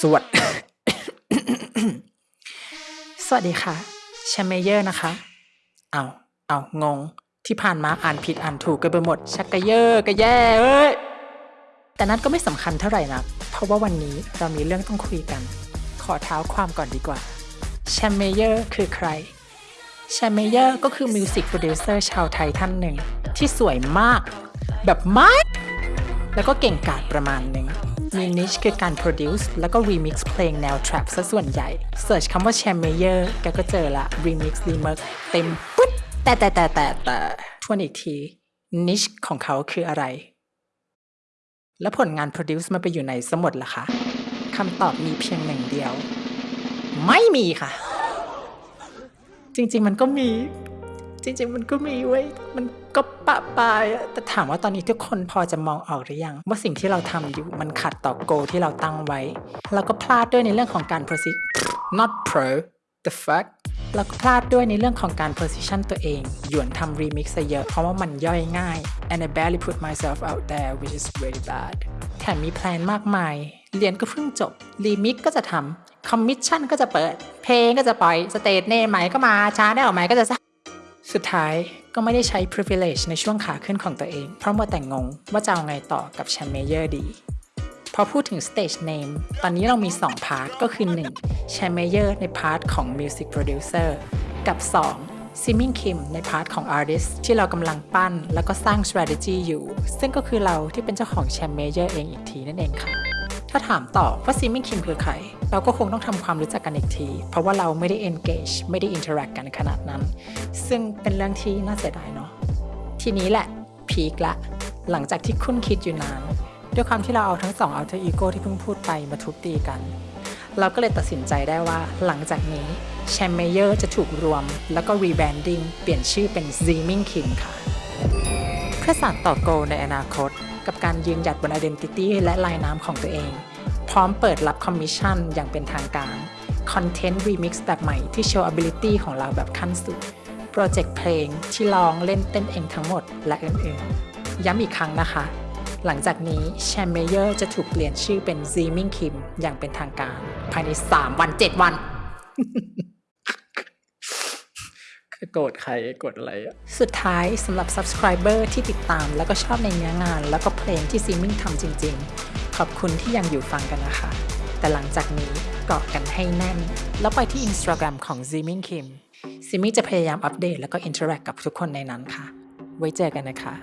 สวัสดสวัสดีค่ะแชมเมเยอร์นะคะ เอาเอางง ที่ผ่านมาอ่านผิดอ่านถูกกันไปหมด ชักกะเยอร์กะแย่เอ้ย แต่นั้นก็ไม่สำคัญเท่าไหร่นะ เพราะว่าวันนี้เรามีเรื่องต้องคุยกัน ขอเท้าความก่อนดีกว่าแชมเมเยอร์คือใครแชมเมเยอร์ก็คือ music producer ชาวไทยท่านหนึ่ง ที่สวยมาก แบบมาก แล้วก็เก่งกาจประมาณหนึ่งมีนิชคือการ produce แล้วก็ remix เพลงแนว trap ซะส่วนใหญ่เสิร์ชคำว่า c h a m e y e r แกก็เจอละ remix remix เต็มปุ๊บแต่แต่แต่แต่แต่ทวนอีกที นิชของเขาคืออะไร แล้วผลงาน produce มันไปอยู่ไหนสมดล่ะคะคำตอบมีเพียงหนึ่งเดียว ไม่มีค่ะ จริง ๆ มันก็มี ริงๆ มันก็มีเว้ยมันก็ปะปายอะแต่ถามว่าตอนนี้ทุกคนพอจะมองออกหรือยัง ว่าสิ่งที่เราทำอยู่มันขัดต่อ goal ที่เราตั้งไว้ เราก็พลาดด้วยในเรื่องของการ prosi not pro the fuck เราก็พลาดด้วยในเรื่องของการ position ตัวเอง หยวนทำ remix ซะเยอะ เพราะว่ามันย่อยง่าย and I barely put myself out there which is very bad แถมมี plan มากมาย เรียนก็เพิ่งจบ remix ก็จะทำ commission ก็จะเปิด เพลงก็จะปล่อย stage name ใหม่ก็มาช้าได้ออกใหม่ก็จะสุ สุดท้ายก็ไม่ได้ใช้ privilege ในช่วงขาขึ้นของตัวเอง เพราะมัวแต่งงว่าจะเอาไงต่อกับแชมเมเยอร์ดี พอพูดถึง stage name ตอนนี้เรามี 2 part ก็คือ 1. แชมเมเยอร์ใน part ของ music producer กับ 2. Simming Kim ใน part ของ artist ที่เรากำลังปั้นแล้วก็สร้าง strategy อยู่ ซึ่งก็คือเราที่เป็นเจ้าของแชมเมเยอร์เองอีกทีนั่นเองค่ะ ถ้าถามต่อว่าซิมมิ่งคิมคือใคร เราก็คงต้องทำความรู้จักกันอีกที เพราะว่าเราไม่ได้ engage ไม่ได้ interact กันขนาดนั้น ซึ่งเป็นเรื่องที่น่าเสียดายเนาะ ทีนี้แหละ peak ละ หลังจากที่คุ้นคิดอยู่นาน ด้วยความที่เราเอาทั้งสอง alter ego ที่เพิ่งพูดไปมาทุบตีกัน เราก็เลยตัดสินใจได้ว่าหลังจากนี้แชมเมเยอร์จะถูกรวม แล้วก็ rebranding เปลี่ยนชื่อเป็น Zimming Kim ค่ะ เพื่อสานต่อ goal ในอนาคต กับการยืนหยัดบน identity และลายน้ำของตัวเอง พร้อมเปิดรับคอมมิชชั่นอย่างเป็นทางการcontent remix แบบใหม่ที่โชว์ ability ของเราแบบขั้นสุด project เพลงที่ร้องเล่นเต้นเองทั้งหมดและอื่นๆ ย้ำอีกครั้งนะคะ หลังจากนี้แชมเมเยอร์จะถูกเปลี่ยนชื่อเป็น Zimming Kim อย่างเป็นทางการ ภายใน 3 วัน 7 วัน โกรธใครโกรธอะไรอะสุดท้ายสำหรับ subscriber ที่ติดตามแล้วก็ชอบในเนื้องาน แล้วก็เพลงที่ซีมิ่งทำจริง ๆ ขอบคุณที่ยังอยู่ฟังกันนะคะ แต่หลังจากนี้เกาะกันให้แน่น แล้วไปที่ Instagram ของ z i m i n g Kim ซิมิ่งจะพยายามอัปเดตแล้วก็ interact กับทุกคนในนั้นค่ะ ไว้เจอกันนะคะ